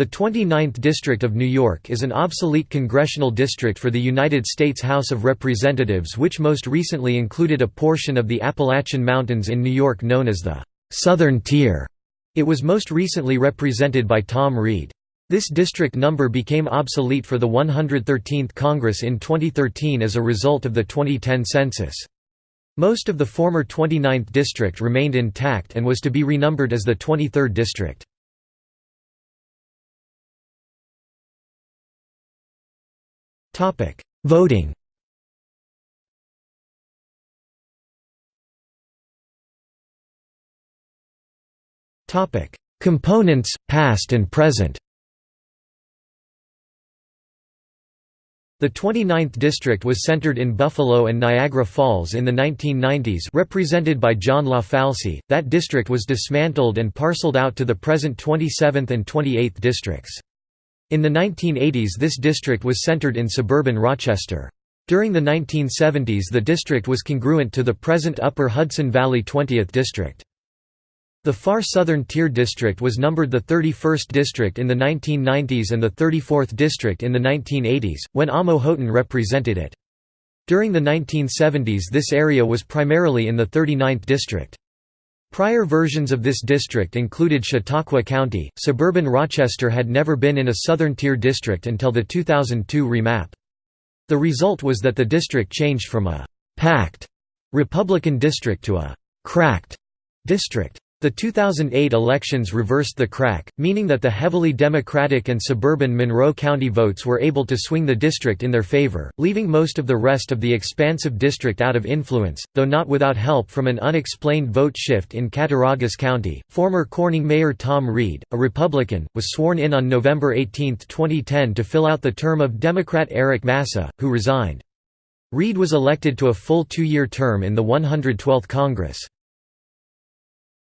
The 29th District of New York is an obsolete congressional district for the United States House of Representatives which most recently included a portion of the Appalachian Mountains in New York known as the «Southern Tier». It was most recently represented by Tom Reed. This district number became obsolete for the 113th Congress in 2013 as a result of the 2010 census. Most of the former 29th district remained intact and was to be renumbered as the 23rd district. Voting Topic: Components, past and present The 29th district was centered in Buffalo and Niagara Falls in the 1990s represented by John LaFalce. That district was dismantled and parceled out to the present 27th and 28th districts. In the 1980s this district was centered in suburban Rochester. During the 1970s the district was congruent to the present Upper Hudson Valley 20th District. The far southern tier district was numbered the 31st district in the 1990s and the 34th district in the 1980s, when Amo Houghton represented it. During the 1970s this area was primarily in the 39th district. Prior versions of this district included Chautauqua County. Suburban Rochester had never been in a southern tier district until the 2002 remap. The result was that the district changed from a packed Republican district to a cracked district. The 2008 elections reversed the crack, meaning that the heavily Democratic and suburban Monroe County votes were able to swing the district in their favor, leaving most of the rest of the expansive district out of influence, though not without help from an unexplained vote shift in Cattaraugus County. Former Corning Mayor Tom Reed, a Republican, was sworn in on November 18, 2010 to fill out the term of Democrat Eric Massa, who resigned. Reed was elected to a full two-year term in the 112th Congress.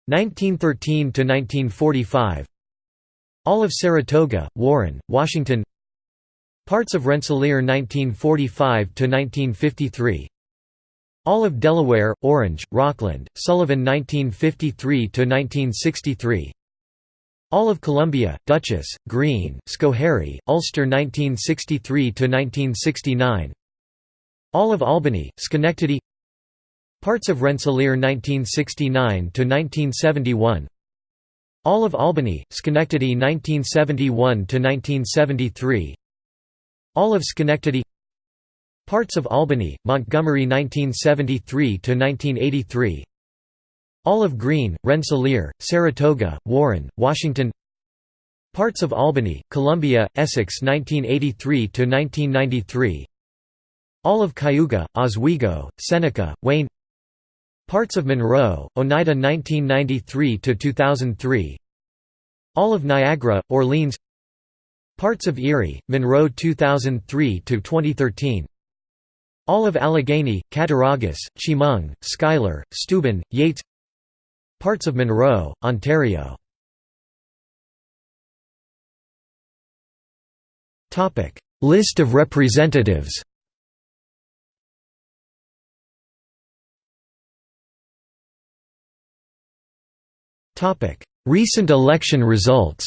1913 to 1945 All of Saratoga, Warren, Washington. Parts of Rensselaer 1945 to 1953 All of Delaware, Orange, Rockland, Sullivan 1953 to 1963 All of Columbia, Dutchess, Greene, Schoharie, Ulster 1963 to 1969 All of Albany, Schenectady Parts of Rensselaer 1969–1971 All of Albany, Schenectady 1971–1973 All of Schenectady. Parts of Albany, Montgomery 1973–1983 All of Greene, Rensselaer, Saratoga, Warren, Washington. Parts of Albany, Columbia, Essex 1983–1993 All of Cayuga, Oswego, Seneca, Wayne Parts of Monroe, Oneida 1993–2003 All of Niagara, Orleans. Parts of Erie, Monroe 2003–2013 All of Allegany, Cattaraugus, Chemung, Schuyler, Steuben, Yates. Parts of Monroe, Ontario. List of representatives Recent election results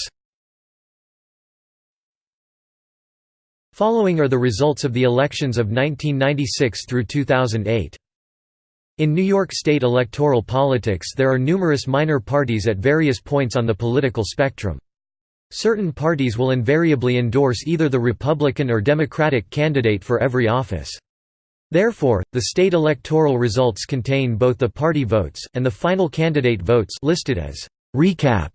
Following are the results of the elections of 1996 through 2008. In New York State electoral politics there are numerous minor parties at various points on the political spectrum. Certain parties will invariably endorse either the Republican or Democratic candidate for every office. Therefore, the state electoral results contain both the party votes, and the final candidate votes listed as «recap».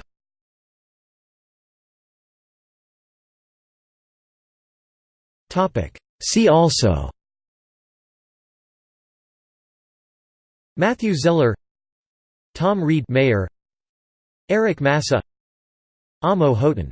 See also Matthew Zeller Tom Reed Mayor Eric Massa Amo Houghton